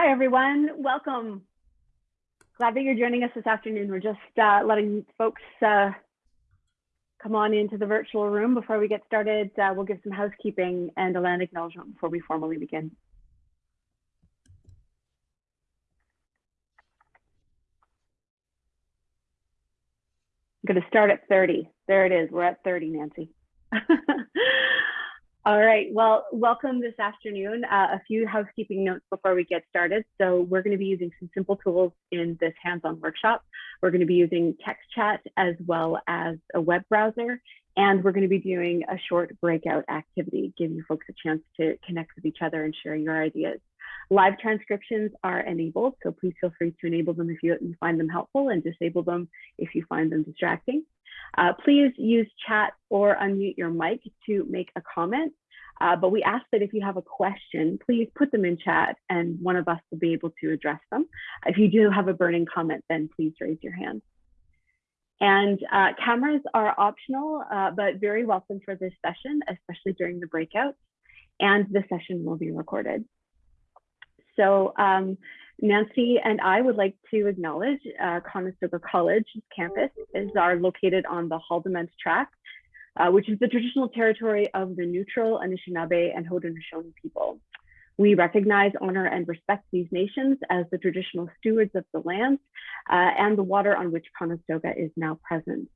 Hi, everyone. Welcome. Glad that you're joining us this afternoon. We're just uh, letting folks uh, come on into the virtual room. Before we get started, uh, we'll give some housekeeping and a land acknowledgement before we formally begin. I'm going to start at 30. There it is. We're at 30, Nancy. All right, well, welcome this afternoon. Uh, a few housekeeping notes before we get started. So we're gonna be using some simple tools in this hands-on workshop. We're gonna be using text chat as well as a web browser. And we're gonna be doing a short breakout activity, giving you folks a chance to connect with each other and share your ideas. Live transcriptions are enabled, so please feel free to enable them if you find them helpful and disable them if you find them distracting. Uh, please use chat or unmute your mic to make a comment. Uh, but we ask that if you have a question, please put them in chat and one of us will be able to address them. If you do have a burning comment, then please raise your hand. And uh, cameras are optional, uh, but very welcome for this session, especially during the breakouts. And the session will be recorded. So um, Nancy and I would like to acknowledge uh, Conestoga College campus is are located on the Haldimand Tract, uh, which is the traditional territory of the neutral Anishinaabe and Haudenosaunee people. We recognize, honor, and respect these nations as the traditional stewards of the lands uh, and the water on which Conestoga is now present.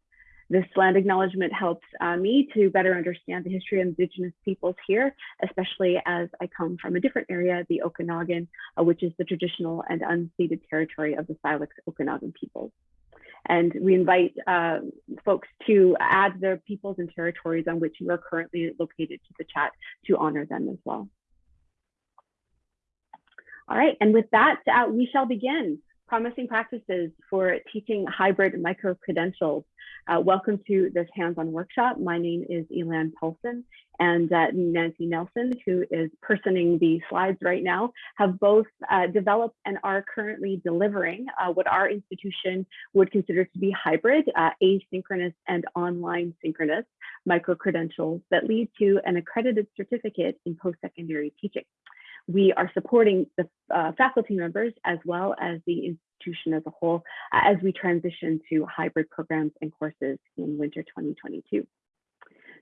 This land acknowledgement helps uh, me to better understand the history of Indigenous peoples here, especially as I come from a different area, the Okanagan, uh, which is the traditional and unceded territory of the Syilx Okanagan peoples. And we invite uh, folks to add their peoples and territories on which you are currently located to the chat to honor them as well. All right, and with that, uh, we shall begin promising practices for teaching hybrid micro-credentials. Uh, welcome to this hands-on workshop. My name is Elan Paulson and uh, Nancy Nelson, who is personing the slides right now, have both uh, developed and are currently delivering uh, what our institution would consider to be hybrid, uh, asynchronous and online synchronous micro-credentials that lead to an accredited certificate in post-secondary teaching we are supporting the uh, faculty members as well as the institution as a whole uh, as we transition to hybrid programs and courses in winter 2022.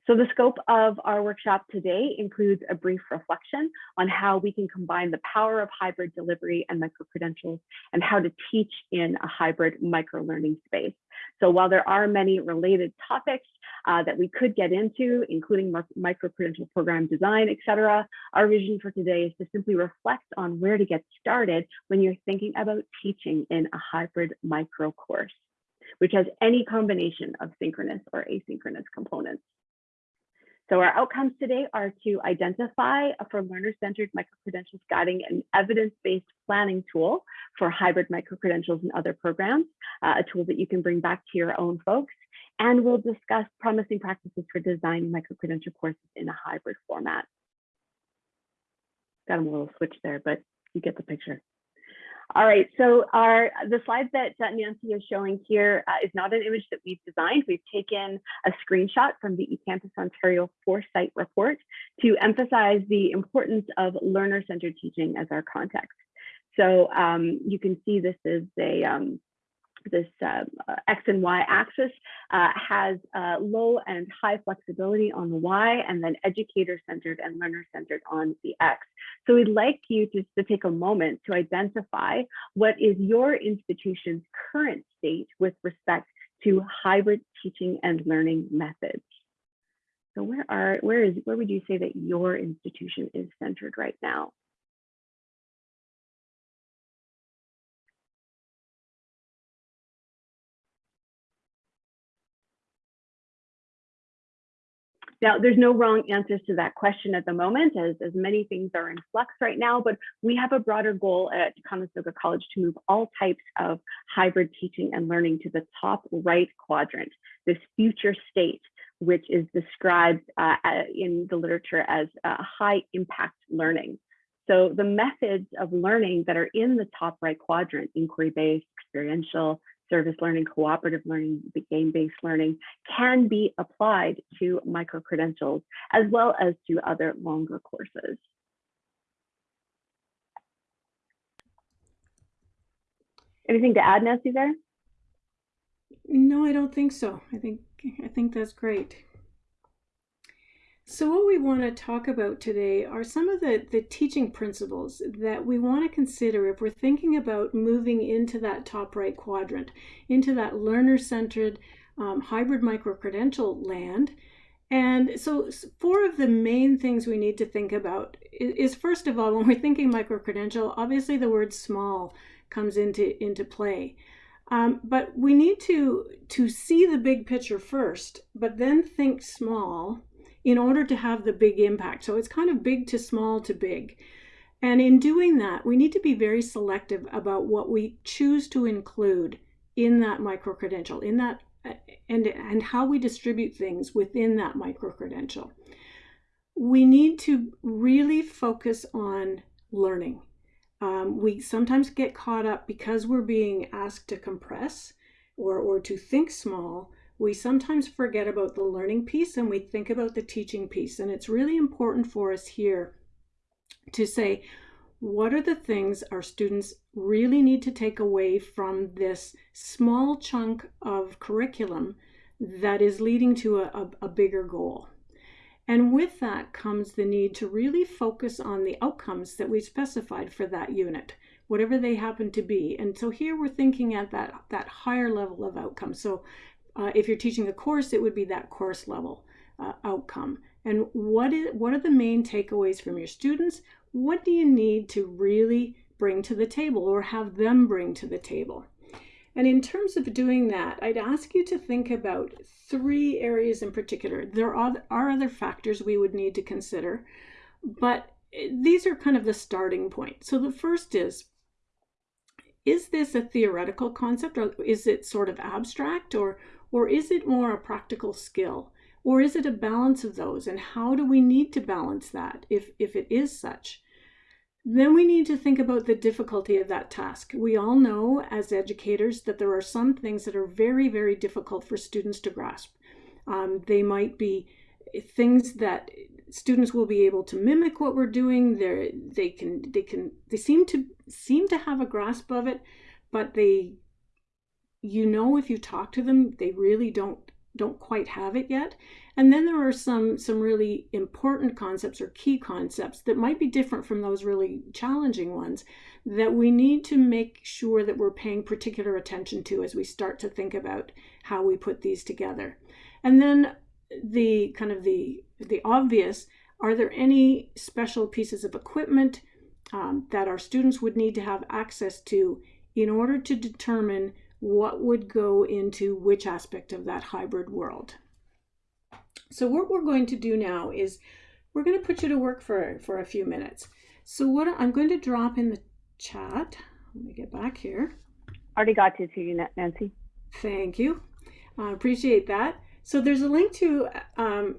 So the scope of our workshop today includes a brief reflection on how we can combine the power of hybrid delivery and micro-credentials and how to teach in a hybrid micro-learning space. So while there are many related topics uh, that we could get into, including micro-credential program design, et cetera, our vision for today is to simply reflect on where to get started when you're thinking about teaching in a hybrid micro course, which has any combination of synchronous or asynchronous components. So our outcomes today are to identify for learner-centered micro-credentials guiding an evidence-based planning tool for hybrid micro-credentials and other programs, uh, a tool that you can bring back to your own folks. And we'll discuss promising practices for designing micro-credential courses in a hybrid format. Got a little switch there, but you get the picture. All right, so our the slide that Nancy is showing here uh, is not an image that we've designed. We've taken a screenshot from the eCampus Ontario Foresight report to emphasize the importance of learner-centered teaching as our context. So um, you can see this is a um, this uh, X and Y axis uh, has uh, low and high flexibility on the Y and then educator centered and learner centered on the X. So we'd like you to, to take a moment to identify what is your institution's current state with respect to hybrid teaching and learning methods. So where are where is where would you say that your institution is centered right now? Now, there's no wrong answers to that question at the moment, as, as many things are in flux right now, but we have a broader goal at Conestoga College to move all types of hybrid teaching and learning to the top right quadrant, this future state, which is described uh, in the literature as uh, high impact learning. So the methods of learning that are in the top right quadrant, inquiry-based, experiential, service learning, cooperative learning, game-based learning can be applied to micro-credentials as well as to other longer courses. Anything to add, Nancy, there? No, I don't think so. I think I think that's great. So what we want to talk about today are some of the, the teaching principles that we want to consider if we're thinking about moving into that top right quadrant, into that learner-centered um, hybrid micro-credential land. And so four of the main things we need to think about is, first of all, when we're thinking micro-credential, obviously the word small comes into, into play. Um, but we need to, to see the big picture first, but then think small in order to have the big impact. So it's kind of big to small to big. And in doing that, we need to be very selective about what we choose to include in that micro credential, in that and and how we distribute things within that micro credential. We need to really focus on learning. Um, we sometimes get caught up because we're being asked to compress or, or to think small we sometimes forget about the learning piece and we think about the teaching piece. And it's really important for us here to say, what are the things our students really need to take away from this small chunk of curriculum that is leading to a, a, a bigger goal? And with that comes the need to really focus on the outcomes that we specified for that unit, whatever they happen to be. And so here we're thinking at that, that higher level of outcomes. So uh, if you're teaching a course, it would be that course level uh, outcome. And what is what are the main takeaways from your students? What do you need to really bring to the table or have them bring to the table? And in terms of doing that, I'd ask you to think about three areas in particular. There are, are other factors we would need to consider, but these are kind of the starting point. So the first is, is this a theoretical concept or is it sort of abstract or, or is it more a practical skill? Or is it a balance of those? And how do we need to balance that if, if it is such? Then we need to think about the difficulty of that task. We all know as educators that there are some things that are very, very difficult for students to grasp. Um, they might be things that students will be able to mimic what we're doing. They they can they can they seem to seem to have a grasp of it, but they you know if you talk to them they really don't don't quite have it yet. And then there are some some really important concepts or key concepts that might be different from those really challenging ones that we need to make sure that we're paying particular attention to as we start to think about how we put these together. And then the kind of the the obvious are there any special pieces of equipment um, that our students would need to have access to in order to determine what would go into which aspect of that hybrid world. So what we're going to do now is we're going to put you to work for, for a few minutes. So what I'm going to drop in the chat, let me get back here. Already got to to you, Nancy. Thank you. I appreciate that. So there's a link to um,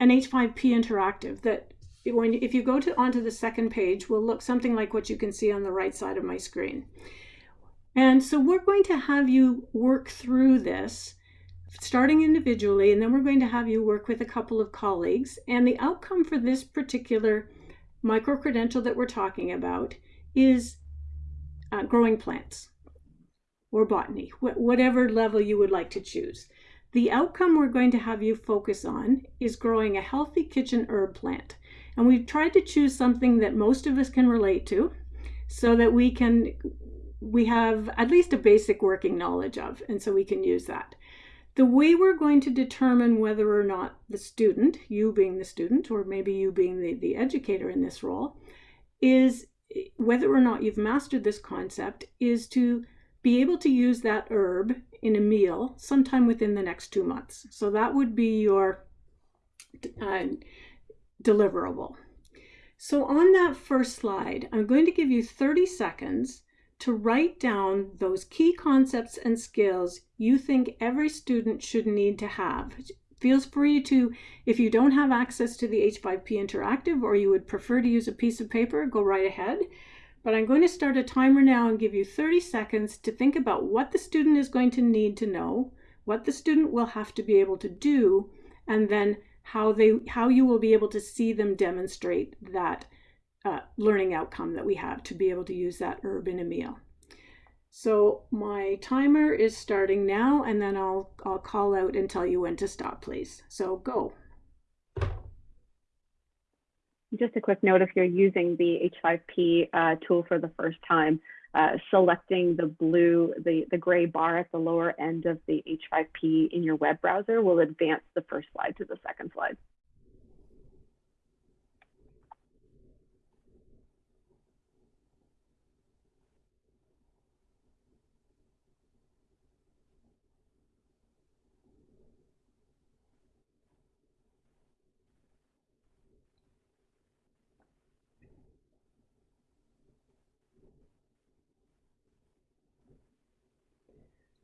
an H5P interactive that when if you go to onto the second page will look something like what you can see on the right side of my screen. And so we're going to have you work through this, starting individually, and then we're going to have you work with a couple of colleagues. And the outcome for this particular micro-credential that we're talking about is uh, growing plants or botany, wh whatever level you would like to choose. The outcome we're going to have you focus on is growing a healthy kitchen herb plant. And we've tried to choose something that most of us can relate to so that we can we have at least a basic working knowledge of, and so we can use that. The way we're going to determine whether or not the student, you being the student, or maybe you being the, the educator in this role, is whether or not you've mastered this concept is to be able to use that herb in a meal sometime within the next two months. So that would be your uh, deliverable. So on that first slide, I'm going to give you 30 seconds to write down those key concepts and skills you think every student should need to have. Feels free to, if you don't have access to the H5P Interactive or you would prefer to use a piece of paper, go right ahead. But I'm going to start a timer now and give you 30 seconds to think about what the student is going to need to know, what the student will have to be able to do, and then how they how you will be able to see them demonstrate that uh, learning outcome that we have to be able to use that herb in a meal. So my timer is starting now and then I'll, I'll call out and tell you when to stop, please. So go. Just a quick note, if you're using the H5P uh, tool for the first time, uh, selecting the blue, the, the gray bar at the lower end of the H5P in your web browser will advance the first slide to the second slide.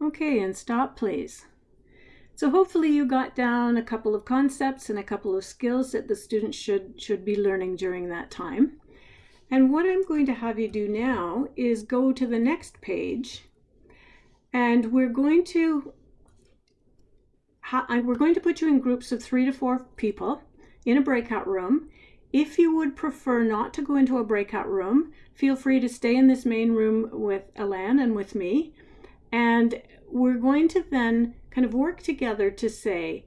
Okay, and stop please. So hopefully you got down a couple of concepts and a couple of skills that the students should, should be learning during that time. And what I'm going to have you do now is go to the next page and we're going to we're going to put you in groups of three to four people in a breakout room. If you would prefer not to go into a breakout room, feel free to stay in this main room with Elan and with me. And we're going to then kind of work together to say,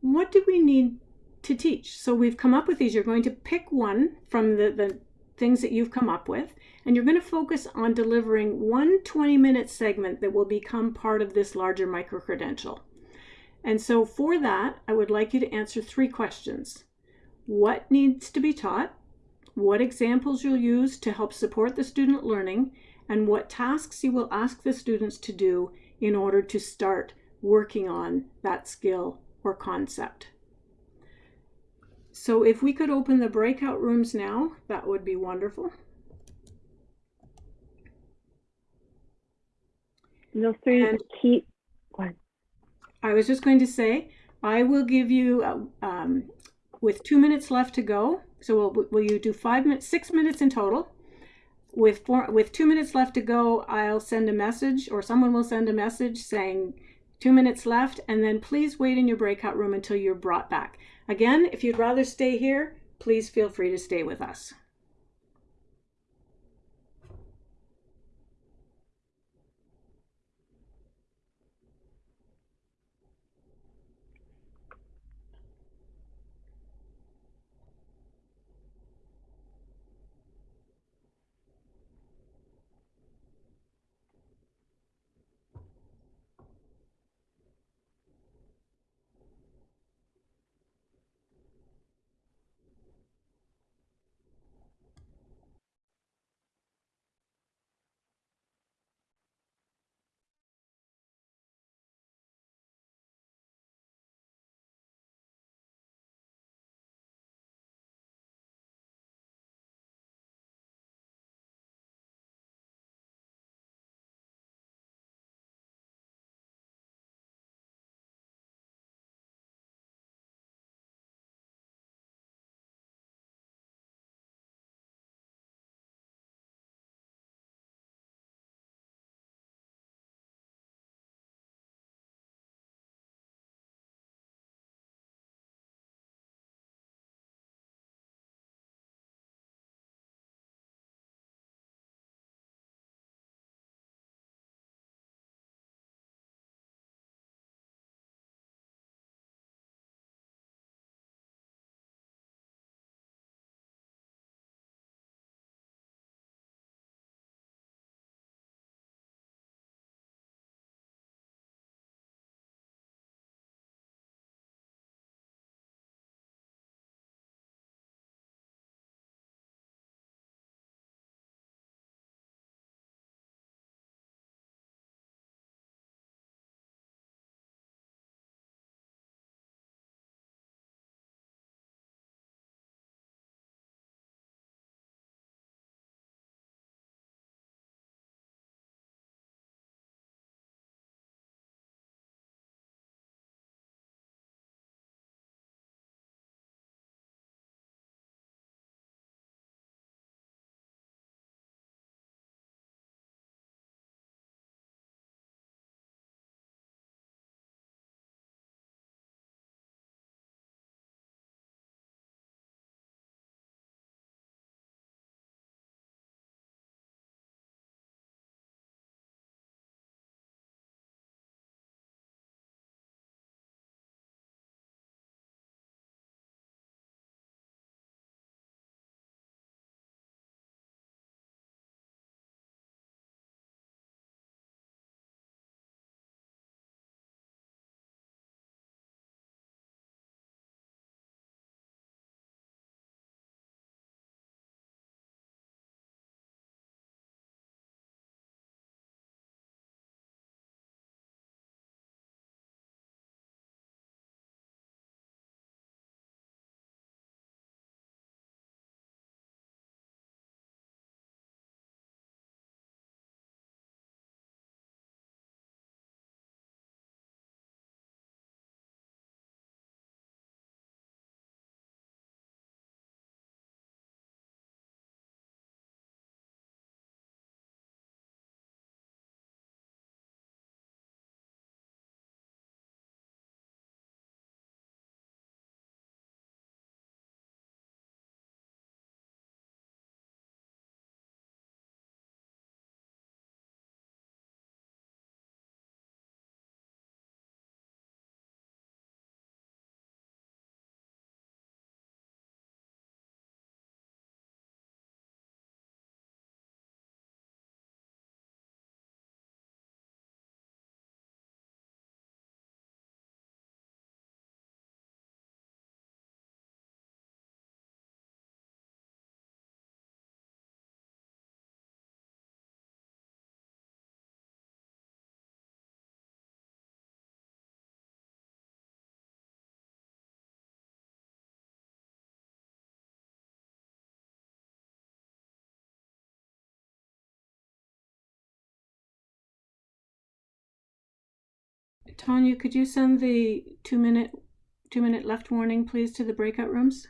what do we need to teach? So we've come up with these. You're going to pick one from the, the things that you've come up with, and you're going to focus on delivering one 20 minute segment that will become part of this larger micro credential. And so for that, I would like you to answer three questions. What needs to be taught? What examples you'll use to help support the student learning? and what tasks you will ask the students to do in order to start working on that skill or concept. So if we could open the breakout rooms now, that would be wonderful. Those three and key. I was just going to say, I will give you, uh, um, with two minutes left to go, so will, will you do five minutes, six minutes in total? With four, with two minutes left to go, I'll send a message or someone will send a message saying two minutes left and then please wait in your breakout room until you're brought back. Again, if you'd rather stay here, please feel free to stay with us. Tanya, could you send the two minute two minute left warning, please, to the breakout rooms?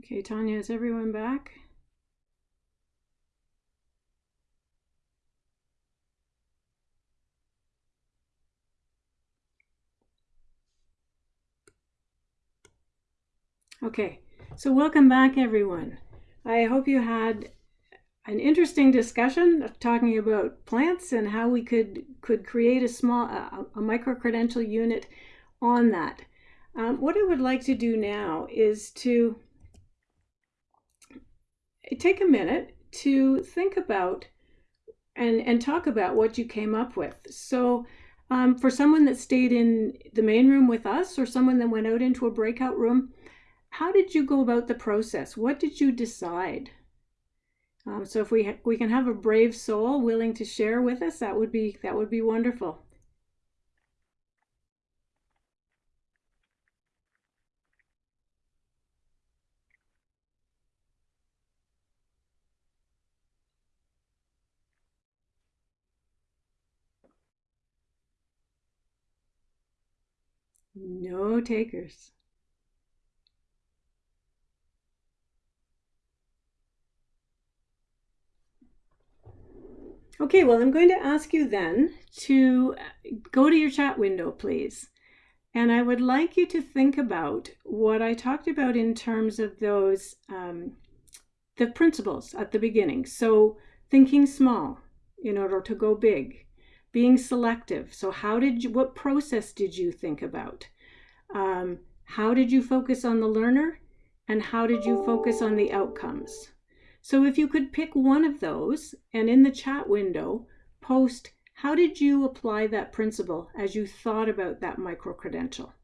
Okay, Tanya, is everyone back? Okay, so welcome back, everyone. I hope you had an interesting discussion talking about plants and how we could could create a small a, a micro credential unit on that. Um, what I would like to do now is to take a minute to think about and and talk about what you came up with. So. Um, for someone that stayed in the main room with us or someone that went out into a breakout room, how did you go about the process? What did you decide? Um, so if we we can have a brave soul willing to share with us, that would be that would be wonderful. No takers. Okay, well, I'm going to ask you then to go to your chat window, please. And I would like you to think about what I talked about in terms of those, um, the principles at the beginning. So thinking small in order to go big, being selective. So how did you, what process did you think about? Um, how did you focus on the learner? And how did you focus on the outcomes? So if you could pick one of those and in the chat window, post how did you apply that principle as you thought about that micro-credential?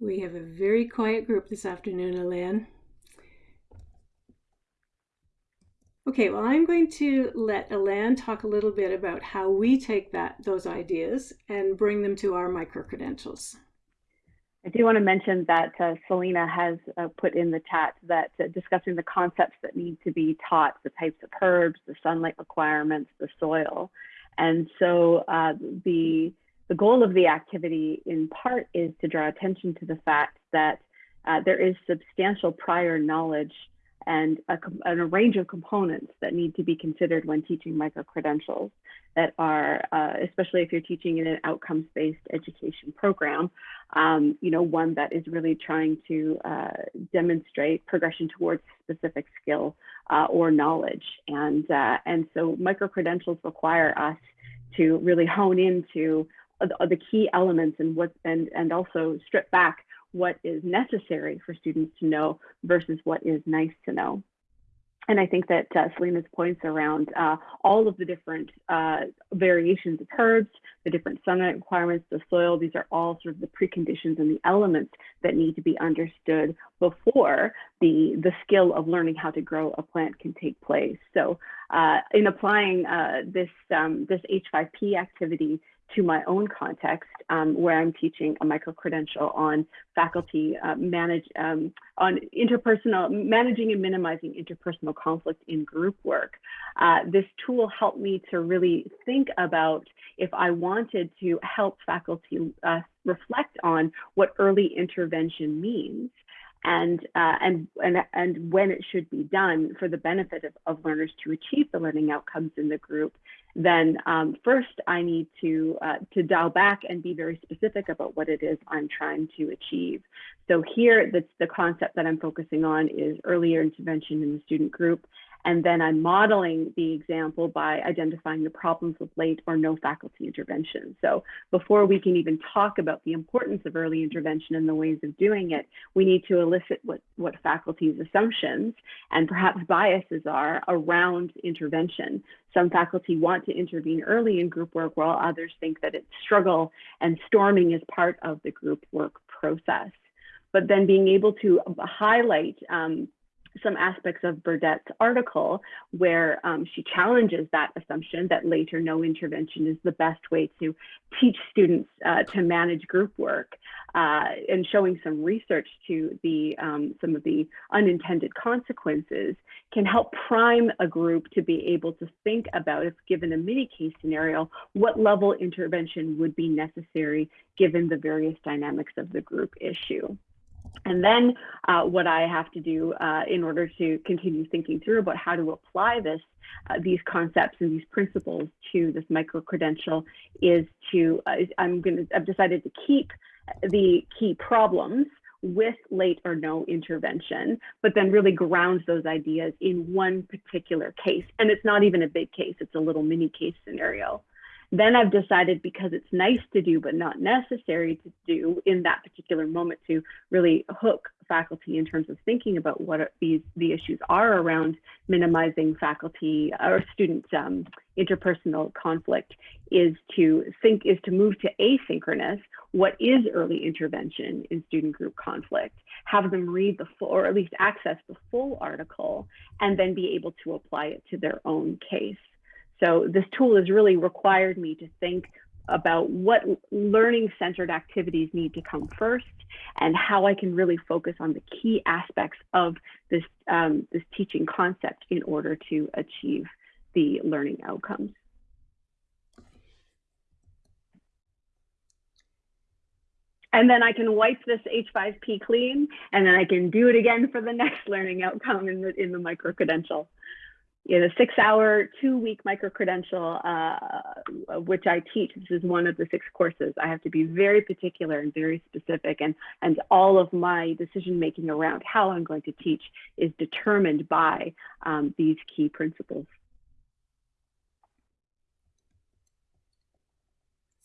We have a very quiet group this afternoon, Elan. Okay, well, I'm going to let Elan talk a little bit about how we take that those ideas and bring them to our micro-credentials. I do want to mention that uh, Selena has uh, put in the chat that uh, discussing the concepts that need to be taught, the types of herbs, the sunlight requirements, the soil. And so uh, the, the goal of the activity in part is to draw attention to the fact that uh, there is substantial prior knowledge and a, and a, range of components that need to be considered when teaching micro-credentials that are, uh, especially if you're teaching in an outcomes-based education program, um, you know, one that is really trying to uh, demonstrate progression towards specific skill uh, or knowledge. And, uh, and so micro-credentials require us to really hone into the key elements and what and and also strip back what is necessary for students to know versus what is nice to know. And I think that uh, Selena's points around uh, all of the different uh, variations of herbs, the different sunlight requirements, the soil, these are all sort of the preconditions and the elements that need to be understood before the, the skill of learning how to grow a plant can take place. So uh, in applying uh, this, um, this H5P activity to my own context, um, where I'm teaching a micro-credential on faculty uh, manage um, on interpersonal managing and minimizing interpersonal conflict in group work. Uh, this tool helped me to really think about if I wanted to help faculty uh, reflect on what early intervention means and, uh, and, and, and when it should be done for the benefit of, of learners to achieve the learning outcomes in the group, then um, first I need to, uh, to dial back and be very specific about what it is I'm trying to achieve. So here, the, the concept that I'm focusing on is earlier intervention in the student group and then I'm modeling the example by identifying the problems with late or no faculty intervention. So before we can even talk about the importance of early intervention and the ways of doing it, we need to elicit what, what faculty's assumptions and perhaps biases are around intervention. Some faculty want to intervene early in group work while others think that it's struggle and storming is part of the group work process. But then being able to highlight um, some aspects of Burdett's article where um, she challenges that assumption that later no intervention is the best way to teach students uh, to manage group work uh, and showing some research to the um, some of the unintended consequences can help prime a group to be able to think about if given a mini case scenario what level intervention would be necessary given the various dynamics of the group issue. And then uh, what I have to do uh, in order to continue thinking through about how to apply this, uh, these concepts and these principles to this micro credential is to, uh, I'm going to, I've decided to keep the key problems with late or no intervention, but then really ground those ideas in one particular case. And it's not even a big case, it's a little mini case scenario. Then I've decided because it's nice to do, but not necessary to do in that particular moment to really hook faculty in terms of thinking about what these the issues are around minimizing faculty or student um, interpersonal conflict is to think is to move to asynchronous. What is early intervention in student group conflict? Have them read the full or at least access the full article and then be able to apply it to their own case so this tool has really required me to think about what learning centered activities need to come first and how I can really focus on the key aspects of this, um, this teaching concept in order to achieve the learning outcomes. And then I can wipe this H5P clean, and then I can do it again for the next learning outcome in the, in the micro-credential you know, six hour, two week micro credential, uh, which I teach. This is one of the six courses. I have to be very particular and very specific and, and all of my decision making around how I'm going to teach is determined by um, these key principles.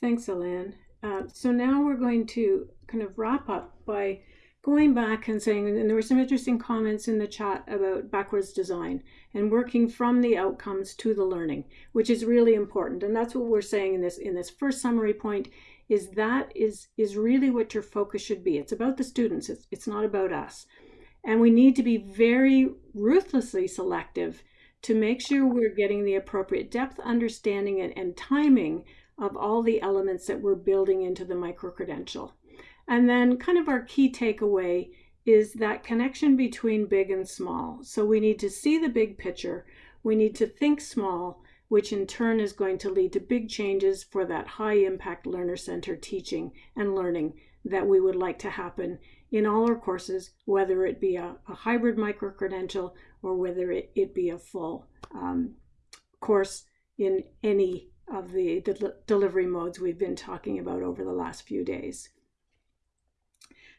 Thanks, Elan. Uh, so now we're going to kind of wrap up by going back and saying, and there were some interesting comments in the chat about backwards design and working from the outcomes to the learning, which is really important. And that's what we're saying in this in this first summary point is that is is really what your focus should be. It's about the students. It's, it's not about us. And we need to be very ruthlessly selective to make sure we're getting the appropriate depth, understanding, and, and timing of all the elements that we're building into the micro-credential. And then kind of our key takeaway is that connection between big and small. So we need to see the big picture. We need to think small, which in turn is going to lead to big changes for that high impact learner centered teaching and learning that we would like to happen in all our courses, whether it be a, a hybrid micro-credential or whether it, it be a full um, course in any of the delivery modes we've been talking about over the last few days.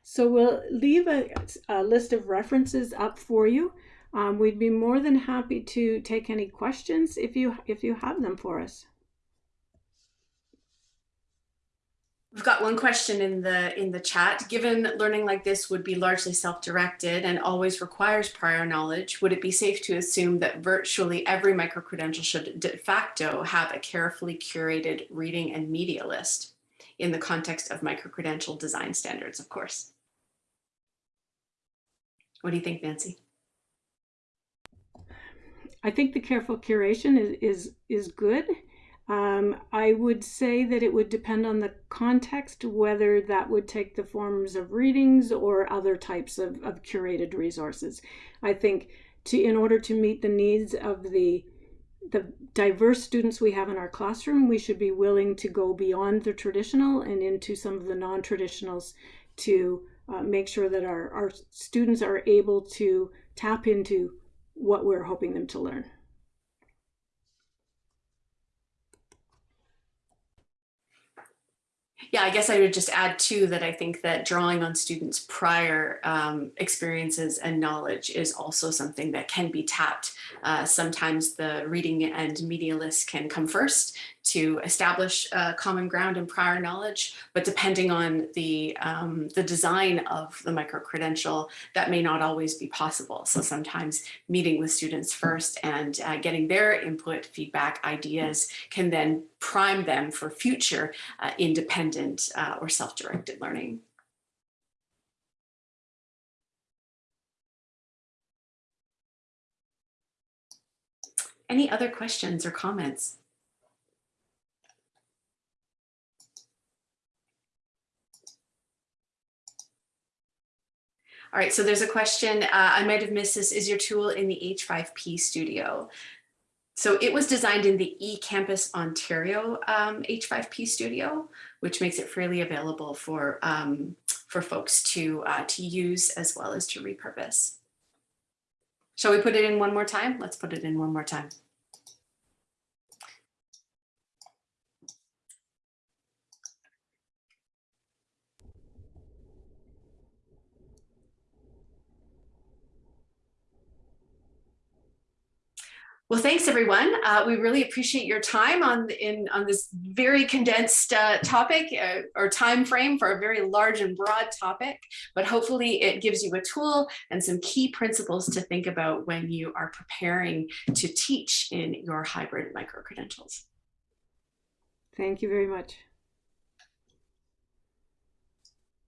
So we'll leave a, a list of references up for you. Um, we'd be more than happy to take any questions if you if you have them for us. We've got one question in the in the chat. Given learning like this would be largely self-directed and always requires prior knowledge, would it be safe to assume that virtually every micro-credential should de facto have a carefully curated reading and media list in the context of micro-credential design standards, of course? What do you think, Nancy? I think the careful curation is is, is good. Um, I would say that it would depend on the context, whether that would take the forms of readings or other types of, of curated resources. I think to in order to meet the needs of the the diverse students we have in our classroom, we should be willing to go beyond the traditional and into some of the non-traditionals to uh, make sure that our, our students are able to tap into what we're hoping them to learn. Yeah, I guess I would just add too that I think that drawing on students' prior um, experiences and knowledge is also something that can be tapped. Uh, sometimes the reading and media list can come first to establish common ground and prior knowledge, but depending on the, um, the design of the micro-credential, that may not always be possible. So sometimes meeting with students first and uh, getting their input, feedback, ideas can then prime them for future uh, independent uh, or self-directed learning. Any other questions or comments? All right, so there's a question, uh, I might have missed this, is your tool in the H5P studio? So it was designed in the eCampus Ontario um, H5P studio, which makes it freely available for, um, for folks to, uh, to use as well as to repurpose. Shall we put it in one more time? Let's put it in one more time. Well, thanks everyone. Uh, we really appreciate your time on in on this very condensed uh, topic uh, or time frame for a very large and broad topic, but hopefully it gives you a tool and some key principles to think about when you are preparing to teach in your hybrid micro-credentials. Thank you very much.